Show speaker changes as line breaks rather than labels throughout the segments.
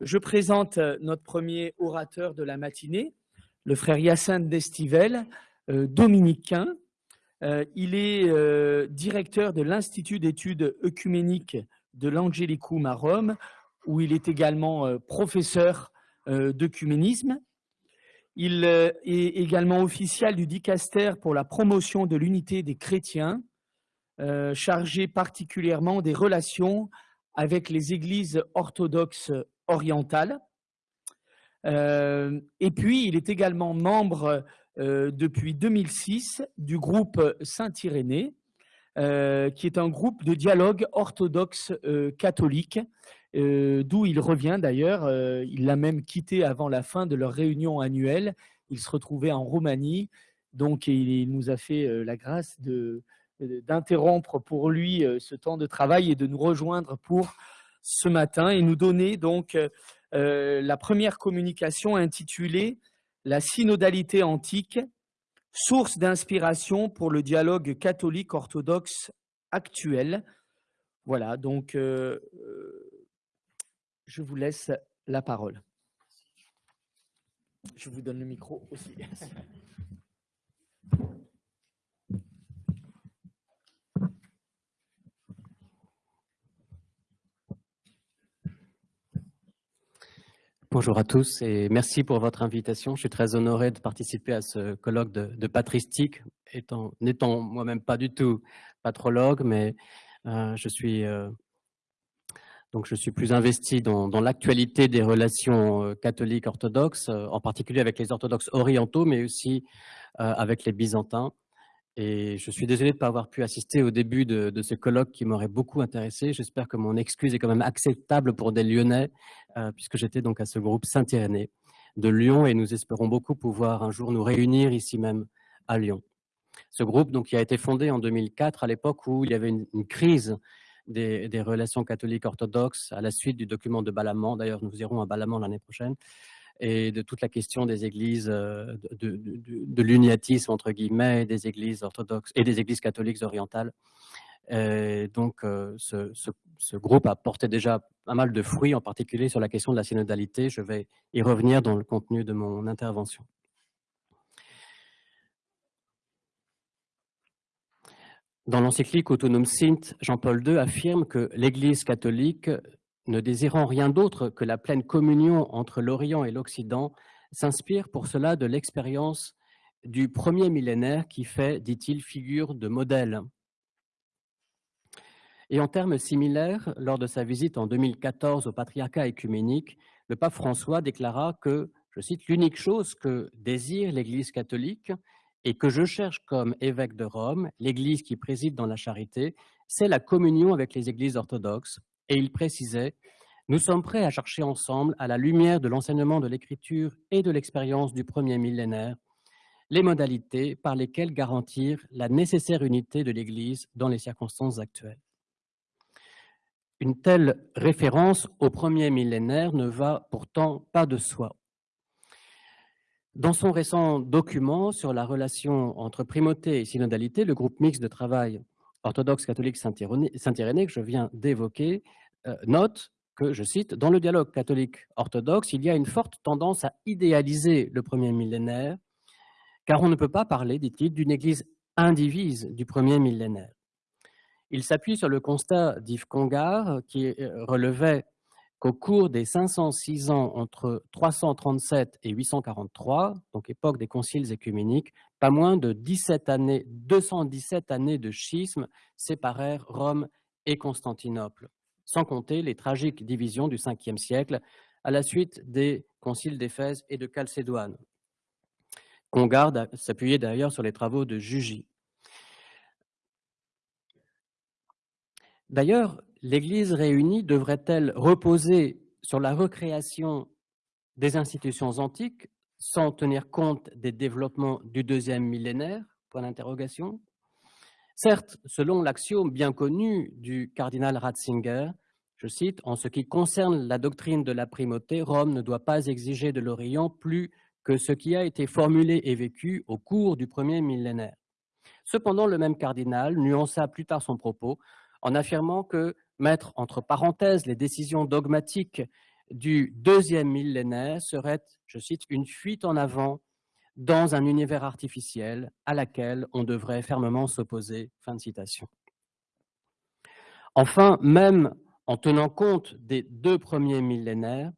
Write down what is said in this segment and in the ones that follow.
Je présente euh, notre premier orateur de la matinée, le frère Hyacinthe Destivelle, euh, dominicain. Euh, il est directeur de l'Institut d'études œcuméniques de l'Angelicum à Rome, où il est également professeur d'œcuménisme. Il est également officiel du dicaster pour la promotion de l'unité des chrétiens, chargé particulièrement des relations avec les églises orthodoxes orientales. Euh, et puis, il est également membre euh, depuis 2006 du groupe Saint-Irénée, euh, qui est un groupe de dialogue orthodoxe catholique, d'où il revient d'ailleurs. il l'a même quitté avant la fin de leur réunion annuelle. Il se retrouvait en Roumanie, donc il nous a fait la grâce d'interrompre pour lui ce temps de travail et de nous rejoindre pour ce matin et nous donner donc euh, la première communication intitulée La synodalité antique, source d'inspiration pour le dialogue catholique orthodoxe actuel. Voilà, donc euh, euh, je vous laisse la parole. Je vous donne le micro aussi.
Bonjour à tous et merci pour votre invitation. Je suis très honoré de participer à ce colloque de, patristique, étant n'étant moi-même pas du tout patrologue, mais euh, je suis euh, donc je suis plus investi dans, l'actualité des relations euh, catholiques orthodoxes, en particulier avec les orthodoxes orientaux, mais aussi avec les byzantins. Et je suis désolé de ne pas avoir pu assister au début de, ce colloque qui m'aurait beaucoup intéressé. J'espère que mon excuse est quand même acceptable pour des Lyonnais, euh, puisque j'étais donc à ce groupe Saint-Irénée de Lyon et nous espérons beaucoup pouvoir un jour nous réunir ici même à Lyon. Ce groupe donc, qui a été fondé en 2004 à l'époque où il y avait une, crise des, relations catholiques orthodoxes à la suite du document de Balamand. D'ailleurs, nous irons à Balamand l'année prochaine et de toute la question des églises, euh, de, l'uniatisme entre guillemets, des églises orthodoxes et des églises catholiques orientales. Donc, euh, ce, ce, groupe a porté déjà pas mal de fruits, en particulier sur la question de la synodalité. Je vais y revenir dans le contenu de mon intervention. Dans l'encyclique Autonome Sint, Jean-Paul II affirme que l'Église catholique ne désirant rien d'autre que la pleine communion entre l'Orient et l'Occident, s'inspire pour cela de l'expérience du premier millénaire qui fait, dit-il, figure de modèle. Et en termes similaires, lors de sa visite en 2014 au patriarcat écuménique, le pape François déclara que, je cite, l'unique chose que désire l'Église catholique et que je cherche comme évêque de Rome, l'Église qui préside dans la charité, c'est la communion avec les églises orthodoxes, et il précisait « Nous sommes prêts à chercher ensemble, à la lumière de l'enseignement de l'Écriture et de l'expérience du premier millénaire, les modalités par lesquelles garantir la nécessaire unité de l'Église dans les circonstances actuelles. » Une telle référence au premier millénaire ne va pourtant pas de soi. Dans son récent document sur la relation entre primauté et synodalité, le groupe mixte de travail orthodoxe catholique Saint-Irénée que je viens d'évoquer euh, note que, je cite, « Dans le dialogue catholique orthodoxe, il y a une forte tendance à idéaliser le premier millénaire, car on ne peut pas parler, dit-il, d'une église indivise du premier millénaire. Il s'appuie sur le constat d'Yves Congar, qui euh, relevait qu'au cours des 506 ans entre 337 et 843, donc époque des conciles écuméniques, pas moins de 17 années, 217 années de schisme séparèrent Rome et Constantinople, sans compter les tragiques divisions du 5e siècle à la suite des conciles d'Éphèse et de Chalcédoine. garde s'appuyait d'ailleurs sur les travaux de Jugy. D'ailleurs, l'Église réunie devrait-elle reposer sur la recréation des institutions antiques sans tenir compte des développements du deuxième millénaire? Point d'interrogation. Certes, selon l'axiome bien connu du cardinal Ratzinger, je cite, « En ce qui concerne la doctrine de la primauté, Rome ne doit pas exiger de l'Orient plus que ce qui a été formulé et vécu au cours du premier millénaire. » Cependant, le même cardinal nuança plus tard son propos en affirmant que mettre entre parenthèses les décisions dogmatiques du deuxième millénaire serait, je cite, une fuite en avant dans un univers artificiel à laquelle on devrait fermement s'opposer. Enfin, même en tenant compte des deux premiers millénaires,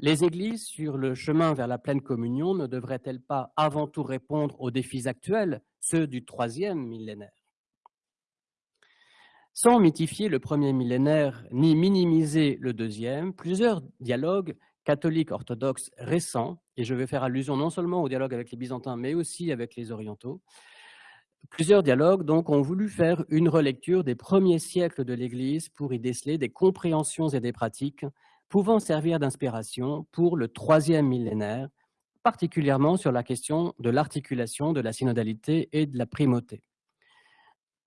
les églises sur le chemin vers la pleine communion ne devraient-elles pas avant tout répondre aux défis actuels, ceux du troisième millénaire? Sans mythifier le premier millénaire ni minimiser le deuxième, plusieurs dialogues catholiques orthodoxes récents, et je vais faire allusion non seulement au dialogue avec les Byzantins, mais aussi avec les Orientaux, Plusieurs dialogues donc ont voulu faire une relecture des premiers siècles de l'Église pour y déceler des compréhensions et des pratiques pouvant servir d'inspiration pour le troisième millénaire, particulièrement sur la question de l'articulation de la synodalité et de la primauté.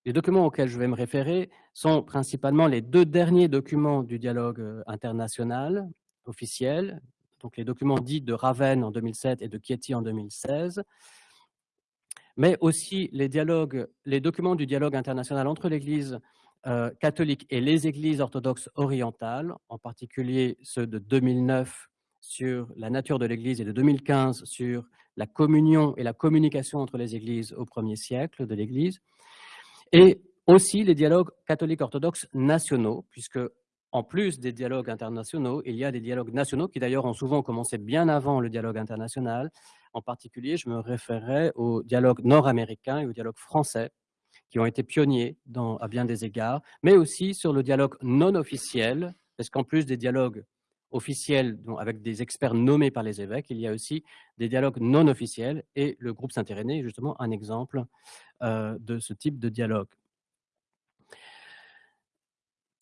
Les documents auxquels je vais me référer sont principalement les deux derniers documents du dialogue euh, international officiel, donc les documents dits de Ravenne en 2007 et de Chieti en 2016, mais aussi les, documents du dialogue international entre l'Église euh, catholique et les églises orthodoxes orientales, en particulier ceux de 2009 sur la nature de l'Église et de 2015 sur la communion et la communication entre les églises au premier siècle de l'Église, et aussi les dialogues catholiques orthodoxes nationaux, puisque en plus des dialogues internationaux, il y a des dialogues nationaux qui d'ailleurs ont souvent commencé bien avant le dialogue international. En particulier, je me référerai au dialogue nord-américain et au dialogue français, qui ont été pionniers à bien des égards, mais aussi sur le dialogue non officiel, parce qu'en plus des dialogues officiels avec des experts nommés par les évêques, il y a aussi des dialogues non officiels, et le groupe Saint-Irénée est justement un exemple euh, de ce type de dialogue.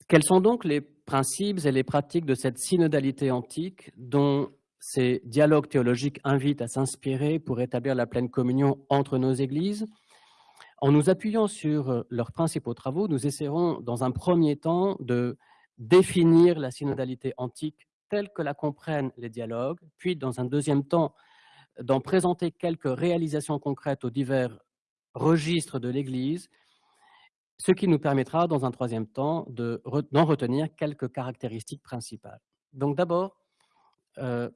Quels sont donc les principes et les pratiques de cette synodalité antique dont ces dialogues théologiques invitent à s'inspirer pour établir la pleine communion entre nos églises? En nous appuyant sur leurs principaux travaux, nous essaierons dans un premier temps de définir la synodalité antique telle que la comprennent les dialogues, puis dans un deuxième temps d'en présenter quelques réalisations concrètes aux divers registres de l'Église ce qui nous permettra, dans un troisième temps, d'en retenir quelques caractéristiques principales. Donc d'abord, euh,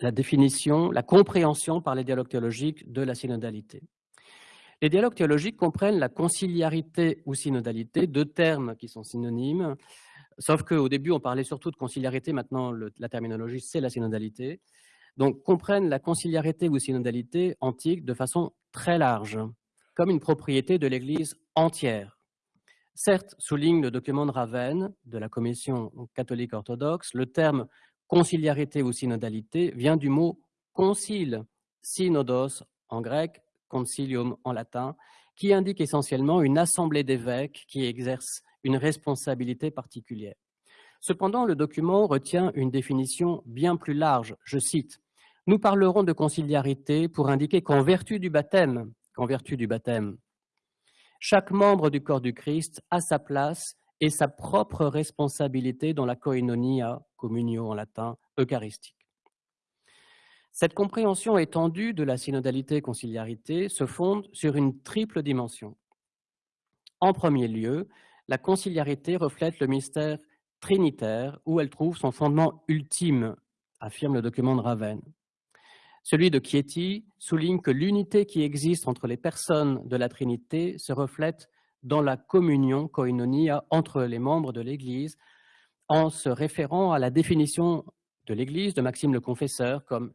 la définition, la compréhension par les dialogues théologiques de la synodalité. Les dialogues théologiques comprennent la conciliarité ou synodalité, deux termes qui sont synonymes, sauf qu'au début on parlait surtout de conciliarité, maintenant la terminologie c'est la synodalité. Donc comprennent la conciliarité ou synodalité antique de façon très large, comme une propriété de l'Église entière. Certes, souligne le document de Ravenne de la Commission catholique orthodoxe, le terme conciliarité ou synodalité vient du mot concile, synodos en grec, concilium en latin, qui indique essentiellement une assemblée d'évêques qui exerce une responsabilité particulière. Cependant, le document retient une définition bien plus large. Je cite, « Nous parlerons de conciliarité pour indiquer qu'en vertu du baptême, qu'en vertu du baptême, chaque membre du corps du Christ a sa place et sa propre responsabilité dans la koinonia, communio en latin, eucharistique. Cette compréhension étendue de la synodalité-conciliarité se fonde sur une triple dimension. En premier lieu, la conciliarité reflète le mystère trinitaire où elle trouve son fondement ultime, affirme le document de Ravenne. Celui de Chieti souligne que l'unité qui existe entre les personnes de la Trinité se reflète dans la communion, koinonia, entre les membres de l'Église, en se référant à la définition de l'Église de Maxime le Confesseur comme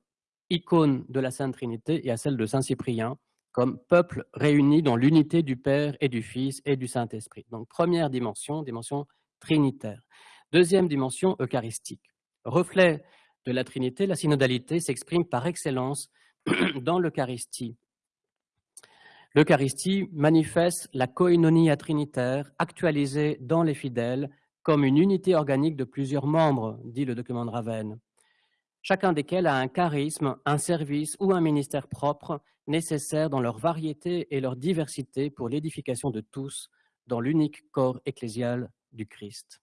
icône de la Sainte Trinité et à celle de Saint Cyprien comme peuple réuni dans l'unité du Père et du Fils et du Saint-Esprit. Donc première dimension, dimension trinitaire. Deuxième dimension eucharistique. Reflet de la Trinité, la synodalité s'exprime par excellence dans l'Eucharistie. L'Eucharistie manifeste la koinonia trinitaire actualisée dans les fidèles comme une unité organique de plusieurs membres, dit le document de Ravenne, chacun desquels a un charisme, un service ou un ministère propre nécessaire dans leur variété et leur diversité pour l'édification de tous dans l'unique corps ecclésial du Christ.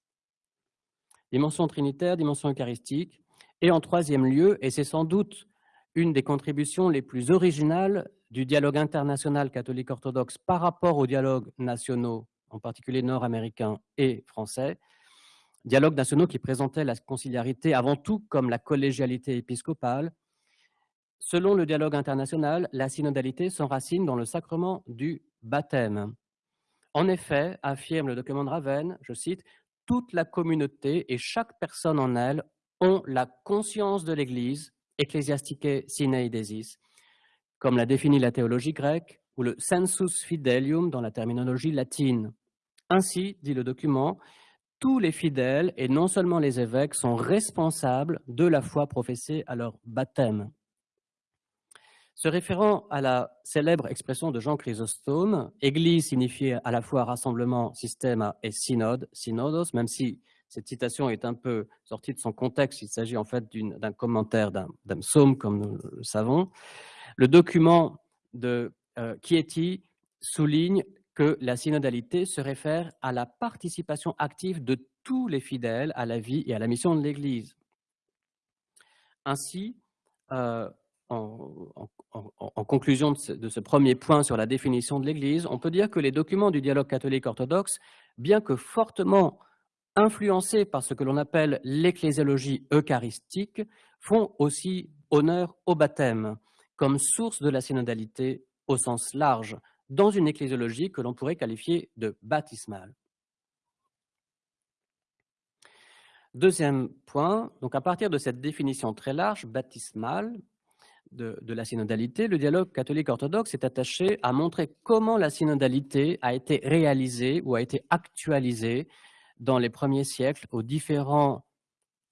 Dimension trinitaire, dimension eucharistique, et en troisième lieu, et c'est sans doute une des contributions les plus originales du dialogue international catholique orthodoxe par rapport aux dialogues nationaux, en particulier nord-américains et français, dialogues nationaux qui présentaient la conciliarité avant tout comme la collégialité épiscopale. Selon le dialogue international, la synodalité s'enracine dans le sacrement du baptême. En effet, affirme le document de Ravenne, je cite, toute la communauté et chaque personne en elle ont la conscience de l'Église, ecclesiastique sine desis, comme l'a défini la théologie grecque, ou le sensus fidelium dans la terminologie latine. Ainsi, dit le document, tous les fidèles, et non seulement les évêques, sont responsables de la foi professée à leur baptême. Se référant à la célèbre expression de Jean Chrysostome, Église signifie à la fois rassemblement, système et synode, synodos, même si cette citation est un peu sortie de son contexte, il s'agit en fait d'un commentaire d'un psaume, comme nous le savons. Le document de euh, Chieti souligne que la synodalité se réfère à la participation active de tous les fidèles à la vie et à la mission de l'Église. Ainsi, euh, en, conclusion de ce, premier point sur la définition de l'Église, on peut dire que les documents du dialogue catholique orthodoxe, bien que fortement influencés par ce que l'on appelle l'ecclésiologie eucharistique, font aussi honneur au baptême comme source de la synodalité au sens large, dans une ecclésiologie que l'on pourrait qualifier de baptismale. Deuxième point, donc à partir de cette définition très large, baptismale, de, la synodalité, le dialogue catholique-orthodoxe est attaché à montrer comment la synodalité a été réalisée ou a été actualisée dans les premiers siècles aux différents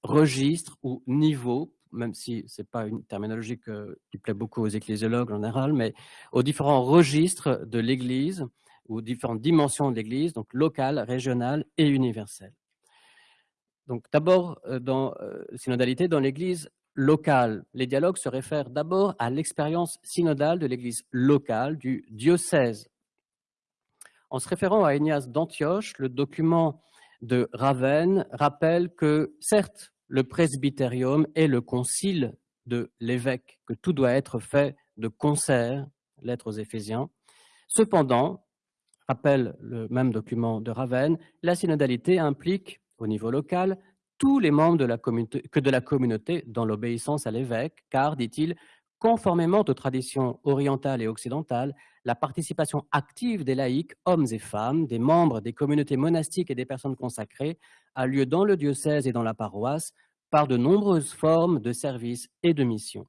registres ou niveaux, même si ce n'est pas une terminologie qui plaît beaucoup aux ecclésiologues en général, mais aux différents registres de l'Église ou différentes dimensions de l'Église, donc locale, régionale et universelle. Donc d'abord, euh, dans euh, synodalité dans l'Église locale. Les dialogues se réfèrent d'abord à l'expérience synodale de l'Église locale, du diocèse. En se référant à Ignace d'Antioche, le document de Ravenne rappelle que, certes, le presbytérium est le concile de l'évêque, que tout doit être fait de concert, lettre aux Éphésiens. Cependant, rappelle le même document de Ravenne, la synodalité implique, au niveau local, tous les membres de la que de la communauté dans l'obéissance à l'évêque, car, dit-il, conformément aux traditions orientales et occidentales, la participation active des laïcs, hommes et femmes, des membres des communautés monastiques et des personnes consacrées, a lieu dans le diocèse et dans la paroisse par de nombreuses formes de services et de missions.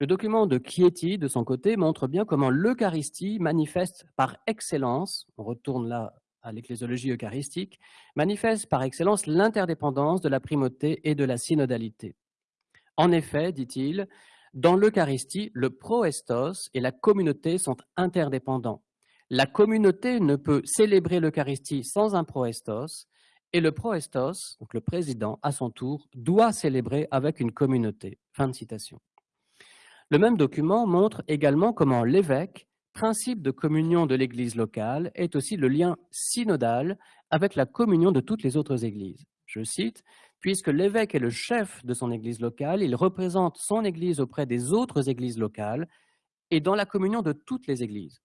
Le document de Chieti, de son côté, montre bien comment l'Eucharistie manifeste par excellence, on retourne là à l'ecclésiologie eucharistique, manifeste par excellence l'interdépendance de la primauté et de la synodalité. En effet, dit-il, dans l'Eucharistie, le proestos et la communauté sont interdépendants. La communauté ne peut célébrer l'Eucharistie sans un proestos, et le proestos, donc le président, à son tour, doit célébrer avec une communauté. Fin de citation. Le même document montre également comment l'évêque principe de communion de l'Église locale est aussi le lien synodal avec la communion de toutes les autres Églises. Je cite, Puisque l'évêque est le chef de son Église locale, il représente son Église auprès des autres Églises locales et dans la communion de toutes les Églises.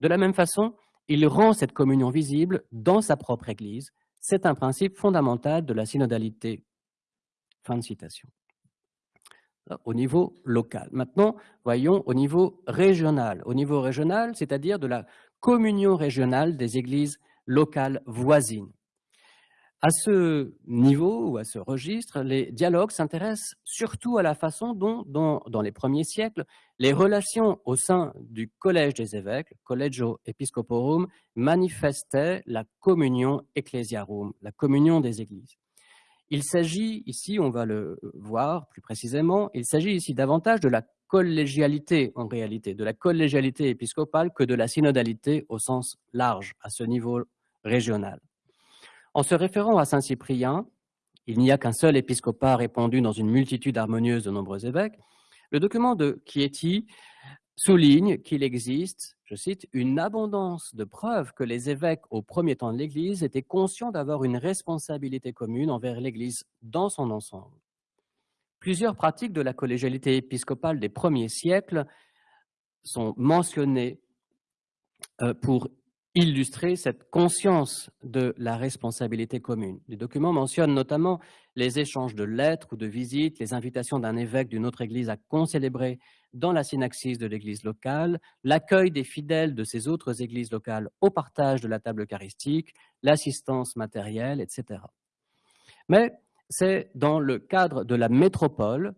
De la même façon, il rend cette communion visible dans sa propre Église. C'est un principe fondamental de la synodalité. Fin de citation au niveau local. Maintenant, voyons au niveau régional. Au niveau régional, c'est-à-dire de la communion régionale des églises locales voisines. À ce niveau ou à ce registre, les dialogues s'intéressent surtout à la façon dont, dans les premiers siècles, les relations au sein du Collège des évêques, Collegio Episcoporum, manifestaient la communion ecclesiarum, la communion des églises. Il s'agit ici, on va le voir plus précisément, il s'agit ici davantage de la collégialité en réalité, de la collégialité épiscopale que de la synodalité au sens large, à ce niveau régional. En se référant à Saint-Cyprien, il n'y a qu'un seul épiscopat répandu dans une multitude harmonieuse de nombreux évêques, le document de Chieti souligne qu'il existe je cite, une abondance de preuves que les évêques au premier temps de l'Église étaient conscients d'avoir une responsabilité commune envers l'Église dans son ensemble. Plusieurs pratiques de la collégialité épiscopale des premiers siècles sont mentionnées euh, pour illustrer cette conscience de la responsabilité commune. Les documents mentionnent notamment les échanges de lettres ou de visites, les invitations d'un évêque d'une autre église à concélébrer dans la synaxis de l'église locale, l'accueil des fidèles de ces autres églises locales au partage de la table eucharistique, l'assistance matérielle, etc. Mais c'est dans le cadre de la métropole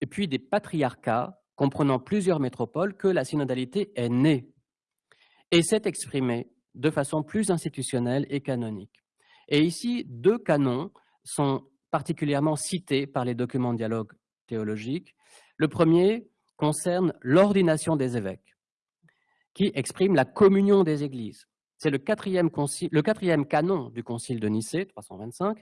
et puis des patriarcats comprenant plusieurs métropoles que la synodalité est née et s'est exprimée de façon plus institutionnelle et canonique. Et ici, deux canons sont particulièrement cités par les documents de dialogue théologique. Le premier concerne l'ordination des évêques, qui exprime la communion des églises. C'est le quatrième, canon du Concile de Nicée, 325,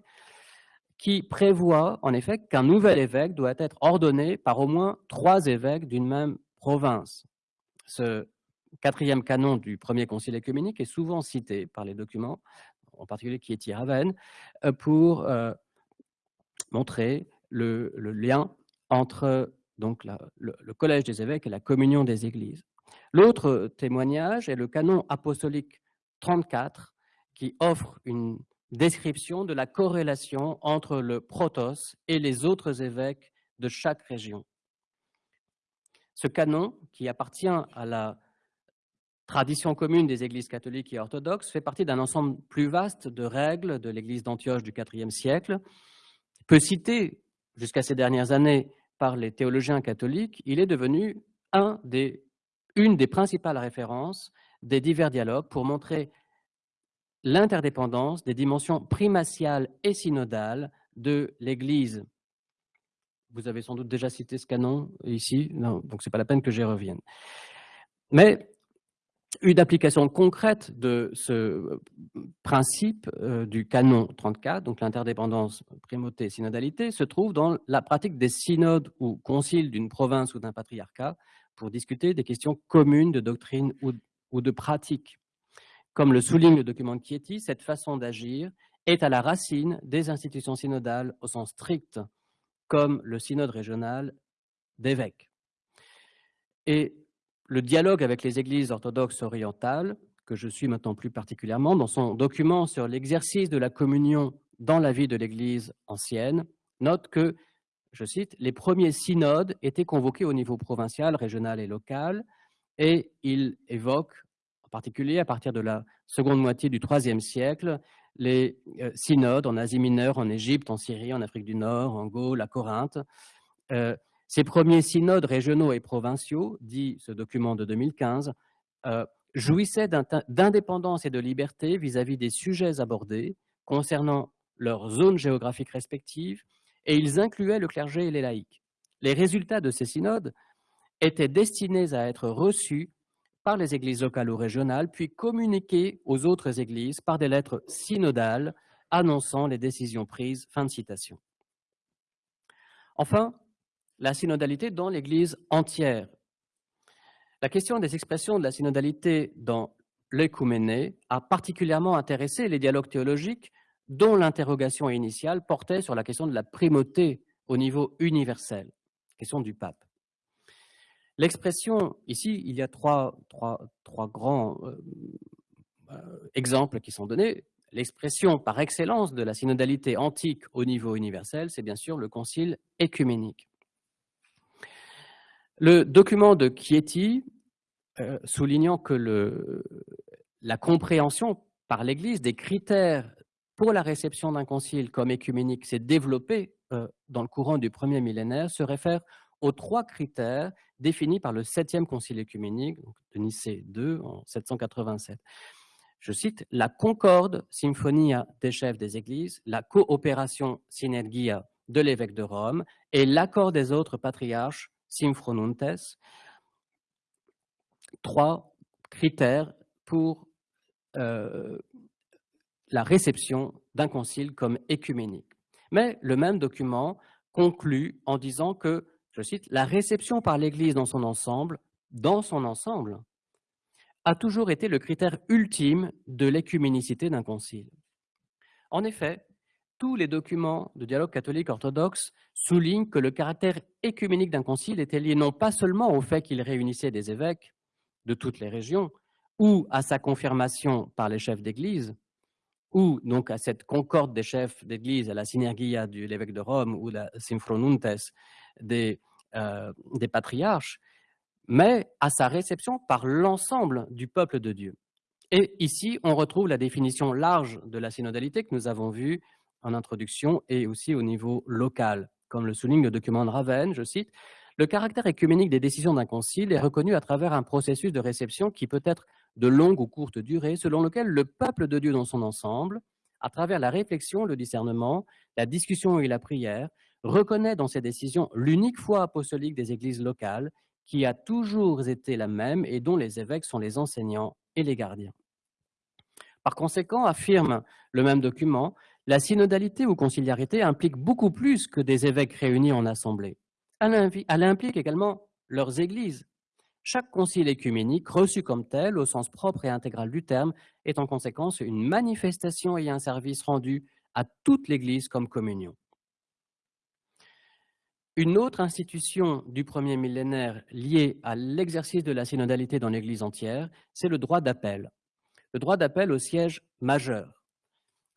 qui prévoit en effet qu'un nouvel évêque doit être ordonné par au moins trois évêques d'une même province. Ce quatrième canon du premier concile écuménique est souvent cité par les documents, en particulier qui est Raven, euh, pour euh, montrer le, lien entre le, collège des évêques et la communion des églises. L'autre témoignage est le canon apostolique 34, qui offre une description de la corrélation entre le protos et les autres évêques de chaque région. Ce canon, qui appartient à la tradition commune des églises catholiques et orthodoxes, fait partie d'un ensemble plus vaste de règles de l'église d'Antioche du IVe siècle. Peu cité jusqu'à ces dernières années par les théologiens catholiques, il est devenu des, une des principales références des divers dialogues pour montrer l'interdépendance des dimensions primatiales et synodales de l'Église. Vous avez sans doute déjà cité ce canon ici, donc ce n'est pas la peine que j'y revienne. Mais une application concrète de ce principe euh, du canon 34, donc l'interdépendance, primauté, synodalité, se trouve dans la pratique des synodes ou conciles d'une province ou d'un patriarcat pour discuter des questions communes de doctrine ou de pratique. Comme le souligne le document de Chieti, cette façon d'agir est à la racine des institutions synodales au sens strict, comme le synode régional d'évêques. Et le dialogue avec les églises orthodoxes orientales, que je suis maintenant plus particulièrement, dans son document sur l'exercice de la communion dans la vie de l'Église ancienne, note que, je cite, les premiers synodes étaient convoqués au niveau provincial, régional et local, et il évoque en particulier à partir de la seconde moitié du IIIe siècle, les euh, synodes en Asie mineure, en Égypte, en Syrie, en Afrique du Nord, en Gaule, à Corinthe. Euh, ces premiers synodes régionaux et provinciaux, dit ce document de 2015, euh, jouissaient d'indépendance et de liberté vis-à-vis des sujets abordés concernant leurs zones géographiques respectives, et ils incluaient le clergé et les laïcs. Les résultats de ces synodes étaient destinés à être reçus par les églises locales ou régionales, puis communiquées aux autres églises par des lettres synodales annonçant les décisions prises. Fin de citation. Enfin, la synodalité dans l'Église entière. La question des expressions de la synodalité dans l'écuméné a particulièrement intéressé les dialogues théologiques dont l'interrogation initiale portait sur la question de la primauté au niveau universel, question du pape. L'expression, ici, il y a trois, grands euh, euh, exemples qui sont donnés. L'expression par excellence de la synodalité antique au niveau universel, c'est bien sûr le concile écuménique. Le document de Chieti, euh, soulignant que la compréhension par l'Église des critères pour la réception d'un concile comme écuménique s'est développée dans le courant du premier millénaire, se réfère aux trois critères définis par le septième concile écuménique de Nicée II en 787. Je cite, la concorde symphonia des chefs des églises, la coopération synergia de l'évêque de Rome et l'accord des autres patriarches symphronuntes, trois critères pour euh, la réception d'un concile comme écuménique. Mais le même document conclut en disant que je cite, la réception par l'Église dans son ensemble, dans son ensemble, a toujours été le critère ultime de l'écuménicité d'un concile. En effet, tous les documents de dialogue catholique orthodoxe soulignent que le caractère écuménique d'un concile était lié non pas seulement au fait qu'il réunissait des évêques de toutes les régions, ou à sa confirmation par les chefs d'Église, ou donc à cette concorde des chefs d'Église, à la synergia de l'évêque de Rome ou la synchronuntes des, euh, des patriarches, mais à sa réception par l'ensemble du peuple de Dieu. Et ici, on retrouve la définition large de la synodalité que nous avons vue en introduction et aussi au niveau local. Comme le souligne le document de Ravenne, je cite, le caractère écuménique des décisions d'un concile est reconnu à travers un processus de réception qui peut être de longue ou courte durée, selon lequel le peuple de Dieu dans son ensemble, à travers la réflexion, le discernement, la discussion et la prière, reconnaît dans ses décisions l'unique foi apostolique des églises locales, qui a toujours été la même et dont les évêques sont les enseignants et les gardiens. Par conséquent, affirme le même document, la synodalité ou conciliarité implique beaucoup plus que des évêques réunis en assemblée. Elle implique également leurs églises. Chaque concile écuménique, reçu comme tel, au sens propre et intégral du terme, est en conséquence une manifestation et un service rendu à toute l'Église comme communion. Une autre institution du premier millénaire liée à l'exercice de la synodalité dans l'Église entière, c'est le droit d'appel. Le droit d'appel au siège majeur.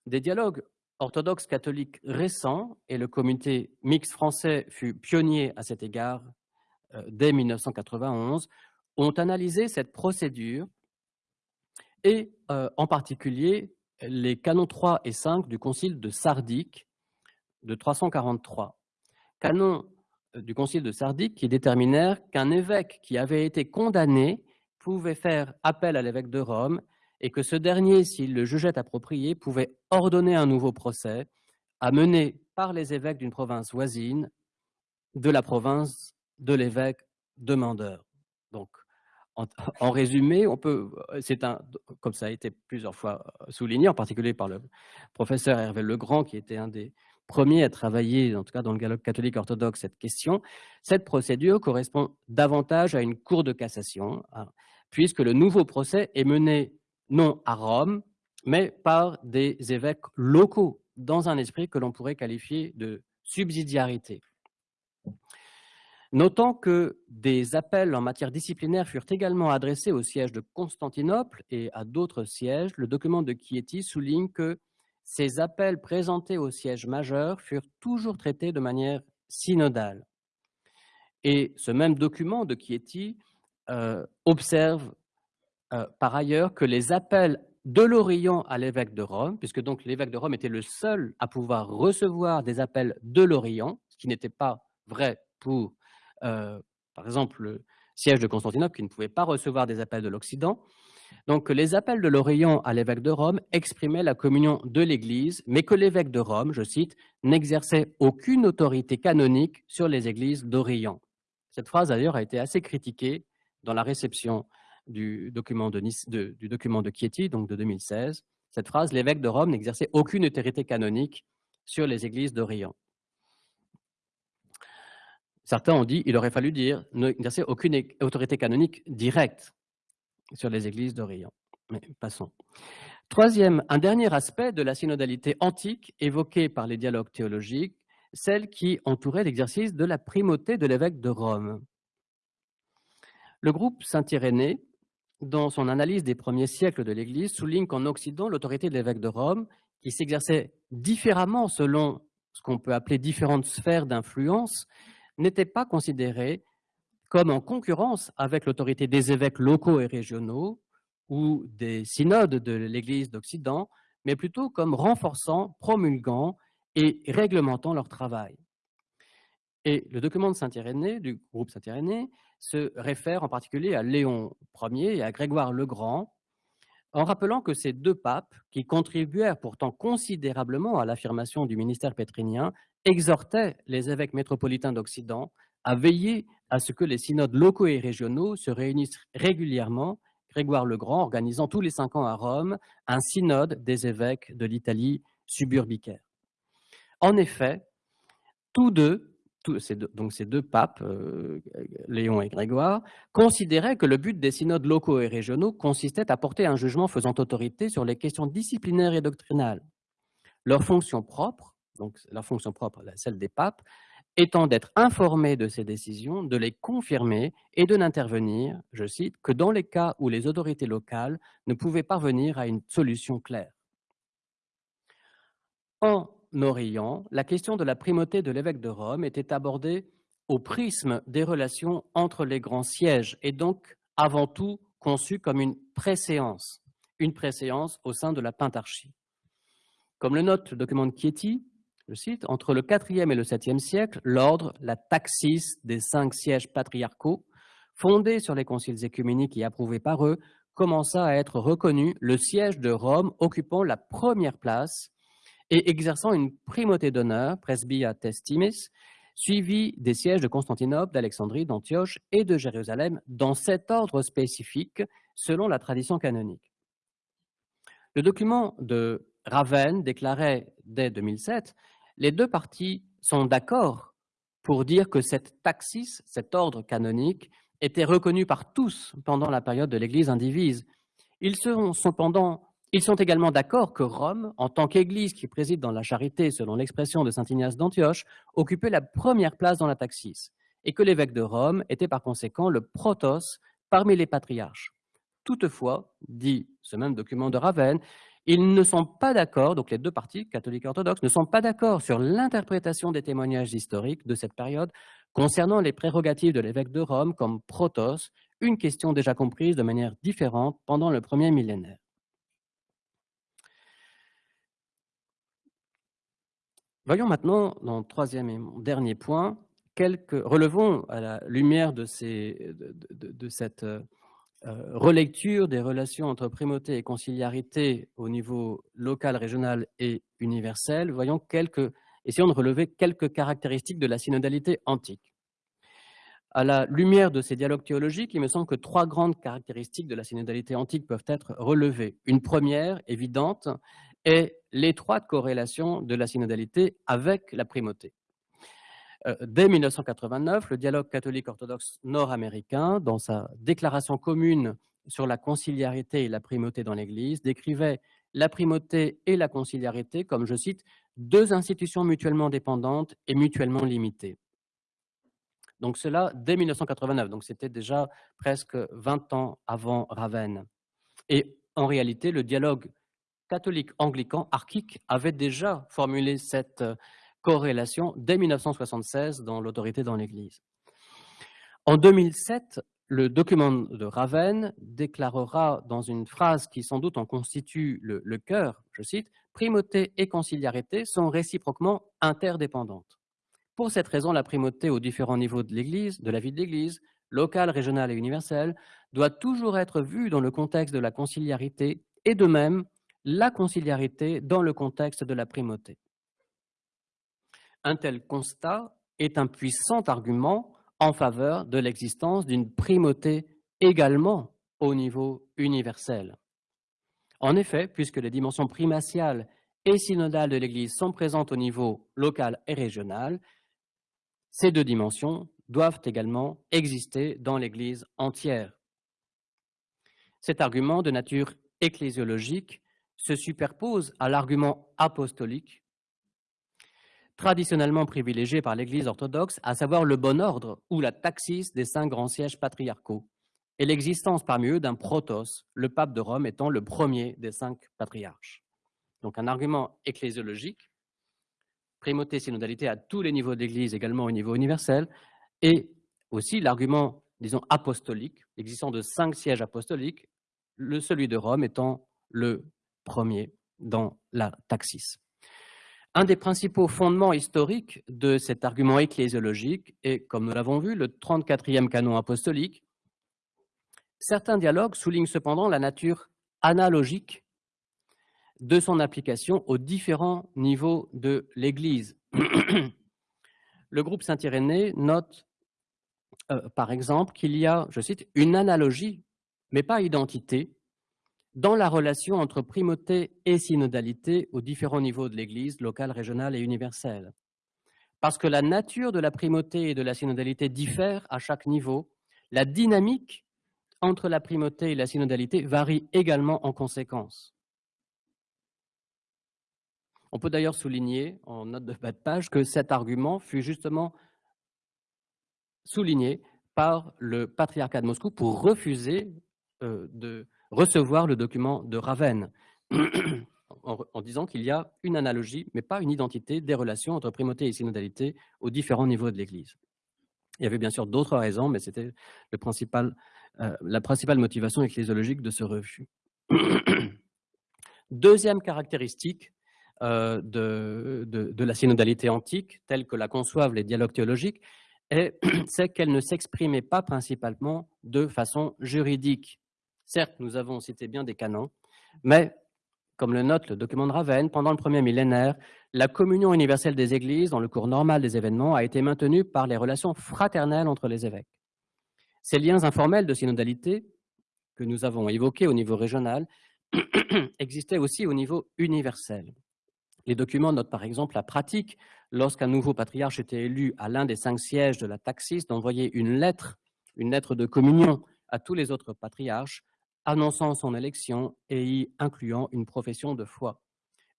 Des dialogues orthodoxes catholiques récents, et le comité mixte français fut pionnier à cet égard euh, dès 1991, ont analysé cette procédure et euh, en particulier les canons 3 et 5 du concile de Sardique de 343. Canons euh, du concile de Sardique qui déterminèrent qu'un évêque qui avait été condamné pouvait faire appel à l'évêque de Rome et que ce dernier, s'il le jugeait approprié, pouvait ordonner un nouveau procès à mener par les évêques d'une province voisine de la province de l'évêque demandeur. Donc, en, résumé, on peut, c'est un, comme ça a été plusieurs fois souligné, en particulier par le professeur Hervé Legrand, qui était un des premiers à travailler, en tout cas dans le dialogue catholique orthodoxe, cette question, cette procédure correspond davantage à une cour de cassation, hein, puisque le nouveau procès est mené non à Rome, mais par des évêques locaux, dans un esprit que l'on pourrait qualifier de subsidiarité. Notant que des appels en matière disciplinaire furent également adressés au siège de Constantinople et à d'autres sièges, le document de Chieti souligne que ces appels présentés au siège majeur furent toujours traités de manière synodale. Et ce même document de Chieti euh, observe euh, par ailleurs que les appels de l'Orient à l'évêque de Rome, puisque donc l'évêque de Rome était le seul à pouvoir recevoir des appels de l'Orient, ce qui n'était pas vrai pour, euh, par exemple, le siège de Constantinople, qui ne pouvait pas recevoir des appels de l'Occident. Donc les appels de l'Orient à l'évêque de Rome exprimaient la communion de l'Église, mais que l'évêque de Rome, je cite, n'exerçait aucune autorité canonique sur les églises d'Orient. Cette phrase d'ailleurs a été assez critiquée dans la réception du document de, du document de Chieti, donc de 2016. Cette phrase, l'évêque de Rome n'exerçait aucune autorité canonique sur les églises d'Orient. Certains ont dit, il aurait fallu dire, n'exerçait aucune autorité canonique directe sur les églises d'Orient. Mais passons. Troisième, un dernier aspect de la synodalité antique évoqué par les dialogues théologiques, celle qui entourait l'exercice de la primauté de l'évêque de Rome. Le groupe Saint-Irénée dans son analyse des premiers siècles de l'Église, souligne qu'en Occident, l'autorité de l'évêque de Rome, qui s'exerçait différemment selon ce qu'on peut appeler différentes sphères d'influence, n'était pas considérée comme en concurrence avec l'autorité des évêques locaux et régionaux ou des synodes de l'Église d'Occident, mais plutôt comme renforçant, promulguant et réglementant leur travail. Et le document de Saint-Irénée, du groupe Saint-Irénée, se réfère en particulier à Léon Ier et à Grégoire le Grand, en rappelant que ces deux papes, qui contribuèrent pourtant considérablement à l'affirmation du ministère pétrinien, exhortaient les évêques métropolitains d'Occident à veiller à ce que les synodes locaux et régionaux se réunissent régulièrement, Grégoire le Grand organisant tous les cinq ans à Rome un synode des évêques de l'Italie suburbicaire. En effet, tous deux donc ces deux papes, euh, Léon et Grégoire, considéraient que le but des synodes locaux et régionaux consistait à porter un jugement faisant autorité sur les questions disciplinaires et doctrinales. Leur fonction propre, donc la fonction propre, celle des papes, étant d'être informé de ces décisions, de les confirmer et de n'intervenir, je cite, que dans les cas où les autorités locales ne pouvaient parvenir à une solution claire. En Orient, la question de la primauté de l'évêque de Rome était abordée au prisme des relations entre les grands sièges et donc avant tout conçue comme une préséance, une préséance au sein de la pentarchie. Comme le note le document de Chieti, je cite, entre le IVe et le 7e siècle, l'ordre, la taxis des cinq sièges patriarcaux, fondé sur les conciles écuméniques et approuvé par eux, commença à être reconnu le siège de Rome occupant la première place et exerçant une primauté d'honneur, presbia testimis, suivi des sièges de Constantinople, d'Alexandrie, d'Antioche et de Jérusalem, dans cet ordre spécifique selon la tradition canonique. Le document de Ravenne déclarait dès 2007 les deux parties sont d'accord pour dire que cette taxis, cet ordre canonique, était reconnu par tous pendant la période de l'Église indivise. Ils, ils sont également d'accord que Rome, en tant qu'Église qui préside dans la charité, selon l'expression de saint Ignace d'Antioche, occupait la première place dans la taxis, et que l'évêque de Rome était par conséquent le protos parmi les patriarches. Toutefois, dit ce même document de Ravenne, ils ne sont pas d'accord, donc les deux parties, catholiques et orthodoxes, ne sont pas d'accord sur l'interprétation des témoignages historiques de cette période concernant les prérogatives de l'évêque de Rome comme protos, une question déjà comprise de manière différente pendant le premier millénaire. Voyons maintenant, dans le troisième et dernier point, quelques, relevons à la lumière de, cette euh, relecture des relations entre primauté et conciliarité au niveau local, régional et universel, voyons quelques, essayons de relever quelques caractéristiques de la synodalité antique. À la lumière de ces dialogues théologiques, il me semble que trois grandes caractéristiques de la synodalité antique peuvent être relevées. Une première, évidente, est l'étroite corrélation de la synodalité avec la primauté. Euh, dès 1989, le dialogue catholique orthodoxe nord-américain, dans sa déclaration commune sur la conciliarité et la primauté dans l'Église, décrivait la primauté et la conciliarité comme, je cite, deux institutions mutuellement dépendantes et mutuellement limitées. Donc cela dès 1989, donc c'était déjà presque 20 ans avant Ravenne. Et en réalité, le dialogue catholique-anglican archique avait déjà formulé cette corrélation dès 1976 dans l'autorité dans l'Église. En 2007, le document de Ravenne déclarera dans une phrase qui sans doute en constitue le, le cœur, je cite, Primauté et conciliarité sont réciproquement interdépendantes. Pour cette raison, la primauté aux différents niveaux de l'Église, de la vie de l'Église, locale, régionale et universelle, doit toujours être vue dans le contexte de la conciliarité et de même la conciliarité dans le contexte de la primauté. Un tel constat est un puissant argument en faveur de l'existence d'une primauté également au niveau universel. En effet, puisque les dimensions primatiales et synodales de l'Église sont présentes au niveau local et régional, ces deux dimensions doivent également exister dans l'Église entière. Cet argument de nature ecclésiologique se superpose à l'argument apostolique traditionnellement privilégié par l'Église orthodoxe, à savoir le bon ordre ou la taxis des cinq grands sièges patriarcaux, et l'existence parmi eux d'un protos, le pape de Rome étant le premier des cinq patriarches. Donc un argument ecclésiologique, primauté synodalité à tous les niveaux d'Église, également au niveau universel, et aussi l'argument, disons, apostolique, existant de cinq sièges apostoliques, le celui de Rome étant le premier dans la taxis. Un des principaux fondements historiques de cet argument ecclésiologique est, comme nous l'avons vu, le 34e canon apostolique. Certains dialogues soulignent cependant la nature analogique de son application aux différents niveaux de l'Église. Le groupe Saint-Irénée note, euh, par exemple, qu'il y a, je cite, une analogie, mais pas identité, dans la relation entre primauté et synodalité aux différents niveaux de l'Église, locale, régionale et universelle. Parce que la nature de la primauté et de la synodalité diffère à chaque niveau, la dynamique entre la primauté et la synodalité varie également en conséquence. On peut d'ailleurs souligner, en note de bas de page, que cet argument fut justement souligné par le patriarcat de Moscou pour refuser euh, de recevoir le document de Ravenne, en, disant qu'il y a une analogie, mais pas une identité des relations entre primauté et synodalité aux différents niveaux de l'Église. Il y avait bien sûr d'autres raisons, mais c'était euh, la principale motivation ecclésiologique de ce refus. Deuxième caractéristique euh, de, de, la synodalité antique, telle que la conçoivent les dialogues théologiques, c'est qu'elle ne s'exprimait pas principalement de façon juridique. Certes, nous avons cité bien des canons, mais, comme le note le document de Ravenne, pendant le premier millénaire, la communion universelle des églises, dans le cours normal des événements, a été maintenue par les relations fraternelles entre les évêques. Ces liens informels de synodalité, que nous avons évoqués au niveau régional, existaient aussi au niveau universel. Les documents notent par exemple la pratique, lorsqu'un nouveau patriarche était élu à l'un des cinq sièges de la taxis, d'envoyer une lettre, une lettre de communion à tous les autres patriarches, annonçant son élection et y incluant une profession de foi.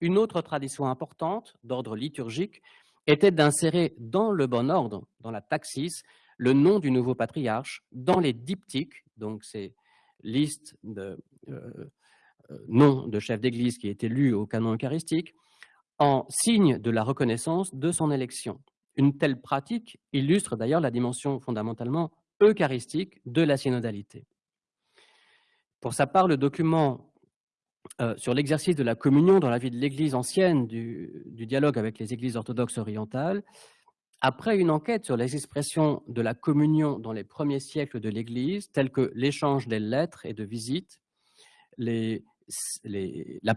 Une autre tradition importante, d'ordre liturgique, était d'insérer dans le bon ordre, dans la taxis, le nom du nouveau patriarche dans les diptyques, donc ces listes de euh, euh, noms de chefs d'église qui étaient lus au canon eucharistique, en signe de la reconnaissance de son élection. Une telle pratique illustre d'ailleurs la dimension fondamentalement eucharistique de la synodalité. Pour sa part, le document euh, sur l'exercice de la communion dans la vie de l'Église ancienne, du, du, dialogue avec les Églises orthodoxes orientales, après une enquête sur les expressions de la communion dans les premiers siècles de l'Église, telles que l'échange des lettres et de visites, les la,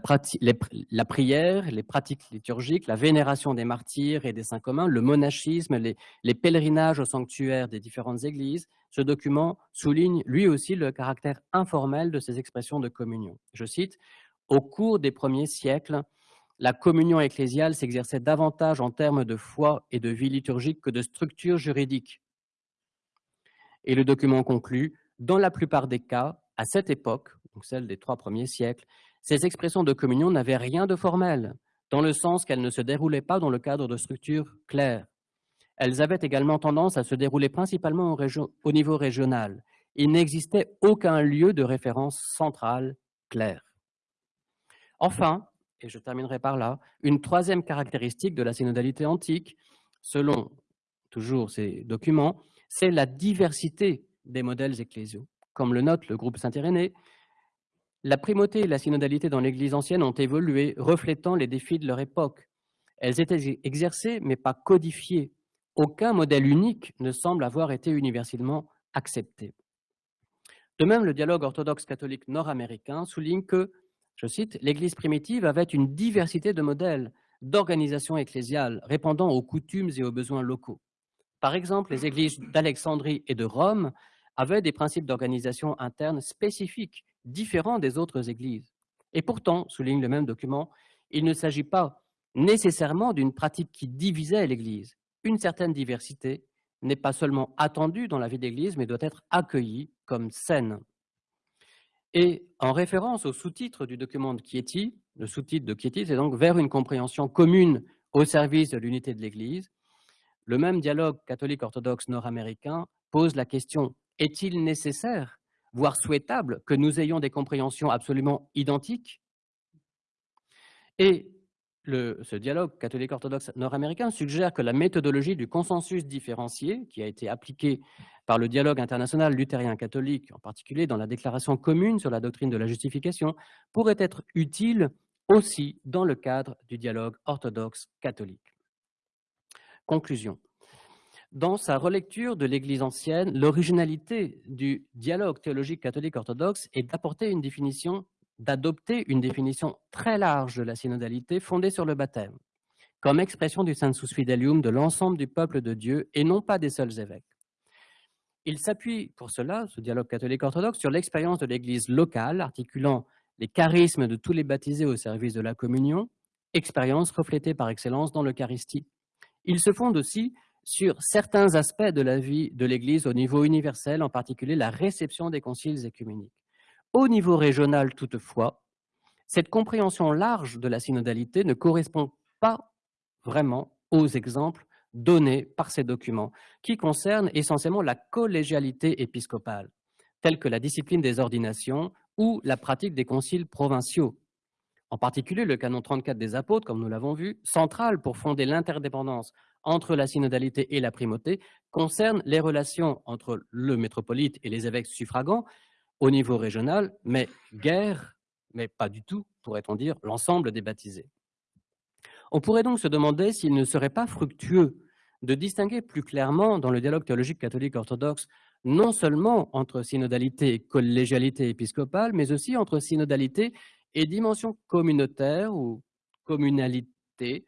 prière, les pratiques liturgiques, la vénération des martyrs et des saints communs, le monachisme, les, les, pèlerinages au sanctuaire des différentes églises, ce document souligne lui aussi le caractère informel de ces expressions de communion. Je cite, « Au cours des premiers siècles, la communion ecclésiale s'exerçait davantage en termes de foi et de vie liturgique que de structure juridique. » Et le document conclut, « Dans la plupart des cas, à cette époque, donc celle des trois premiers siècles, ces expressions de communion n'avaient rien de formel, dans le sens qu'elles ne se déroulaient pas dans le cadre de structures claires. Elles avaient également tendance à se dérouler principalement au, niveau régional. Il n'existait aucun lieu de référence centrale clair. Enfin, et je terminerai par là, une troisième caractéristique de la synodalité antique, selon toujours ces documents, c'est la diversité des modèles ecclésiaux. Comme le note le groupe Saint-Irénée, la primauté et la synodalité dans l'Église ancienne ont évolué, reflétant les défis de leur époque. Elles étaient exercées, mais pas codifiées. Aucun modèle unique ne semble avoir été universellement accepté. De même, le dialogue orthodoxe catholique nord-américain souligne que, je cite, l'Église primitive avait une diversité de modèles d'organisation ecclésiale répondant aux coutumes et aux besoins locaux. Par exemple, les églises d'Alexandrie et de Rome avaient des principes d'organisation interne spécifiques différent des autres églises. Et pourtant, souligne le même document, il ne s'agit pas nécessairement d'une pratique qui divisait l'Église. Une certaine diversité n'est pas seulement attendue dans la vie d'Église, mais doit être accueillie comme saine. Et en référence au sous-titre du document de Chieti, le sous-titre de Chieti, c'est donc vers une compréhension commune au service de l'unité de l'Église, le même dialogue catholique-orthodoxe nord-américain pose la question est-il nécessaire voire souhaitable, que nous ayons des compréhensions absolument identiques? Et ce dialogue catholique-orthodoxe nord-américain suggère que la méthodologie du consensus différencié, qui a été appliquée par le dialogue international luthérien-catholique, en particulier dans la déclaration commune sur la doctrine de la justification, pourrait être utile aussi dans le cadre du dialogue orthodoxe-catholique. Conclusion. Dans sa relecture de l'Église ancienne, l'originalité du dialogue théologique catholique orthodoxe est d'apporter une définition, d'adopter une définition très large de la synodalité fondée sur le baptême, comme expression du sensus fidelium de l'ensemble du peuple de Dieu et non pas des seuls évêques. Il s'appuie pour cela, ce dialogue catholique orthodoxe, sur l'expérience de l'Église locale, articulant les charismes de tous les baptisés au service de la communion, expérience reflétée par excellence dans l'Eucharistie. Il se fonde aussi sur certains aspects de la vie de l'Église au niveau universel, en particulier la réception des conciles écuméniques. Au niveau régional, toutefois, cette compréhension large de la synodalité ne correspond pas vraiment aux exemples donnés par ces documents, qui concernent essentiellement la collégialité épiscopale, telle que la discipline des ordinations ou la pratique des conciles provinciaux. En particulier, le canon 34 des apôtres, comme nous l'avons vu, central pour fonder l'interdépendance entre la synodalité et la primauté, concerne les relations entre le métropolite et les évêques suffragants au niveau régional, mais guère, mais pas du tout, pourrait-on dire, l'ensemble des baptisés. On pourrait donc se demander s'il ne serait pas fructueux de distinguer plus clairement dans le dialogue théologique catholique orthodoxe non seulement entre synodalité et collégialité épiscopale, mais aussi entre synodalité et dimension communautaire ou communalité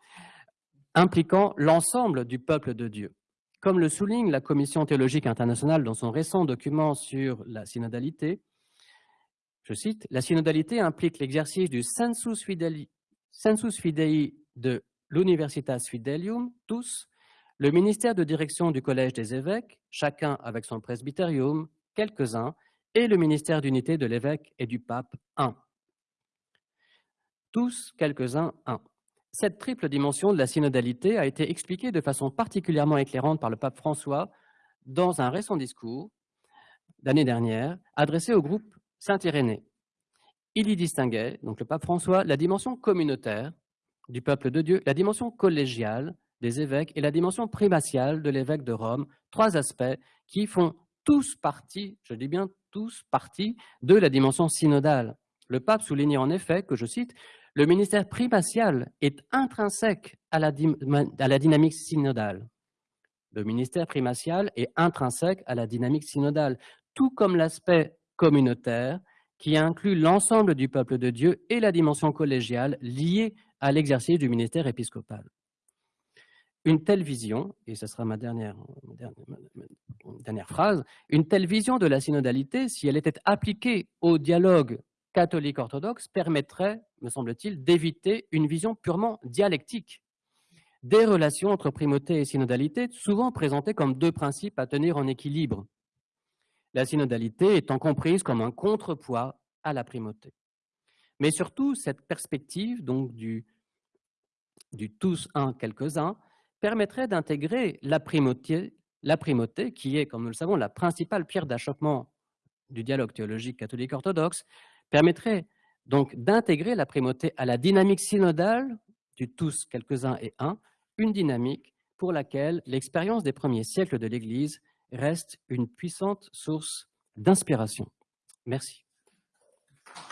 impliquant l'ensemble du peuple de Dieu. Comme le souligne la Commission théologique internationale dans son récent document sur la synodalité, je cite, « La synodalité implique l'exercice du sensus fidei, fidei de l'Universitas Fidelium, tous, le ministère de direction du Collège des évêques, chacun avec son presbyterium, quelques-uns, et le ministère d'unité de l'évêque et du pape, un. Tous, quelques-uns, un. Cette triple dimension de la synodalité a été expliquée de façon particulièrement éclairante par le pape François dans un récent discours d'année dernière adressé au groupe Saint-Irénée. Il y distinguait, donc le pape François, la dimension communautaire du peuple de Dieu, la dimension collégiale des évêques et la dimension primatiale de l'évêque de Rome, trois aspects qui font tous partie, je dis bien tous partie, de la dimension synodale. Le pape soulignait en effet que, je cite, le ministère primatial est intrinsèque à la, dynamique synodale. Le ministère primatial est intrinsèque à la dynamique synodale, tout comme l'aspect communautaire qui inclut l'ensemble du peuple de Dieu et la dimension collégiale liée à l'exercice du ministère épiscopal. Une telle vision, et ce sera ma dernière, phrase, une telle vision de la synodalité, si elle était appliquée au dialogue catholique-orthodoxe, permettrait, me semble-t-il, d'éviter une vision purement dialectique des relations entre primauté et synodalité, souvent présentées comme deux principes à tenir en équilibre. La synodalité étant comprise comme un contrepoids à la primauté. Mais surtout, cette perspective donc du, du tous un, quelques-uns, permettrait d'intégrer la primauté, la primauté, qui est, comme nous le savons, la principale pierre d'achoppement du dialogue théologique catholique orthodoxe, permettrait donc d'intégrer la primauté à la dynamique synodale du tous, quelques-uns et un, une dynamique pour laquelle l'expérience des premiers siècles de l'Église reste une puissante source d'inspiration. Merci.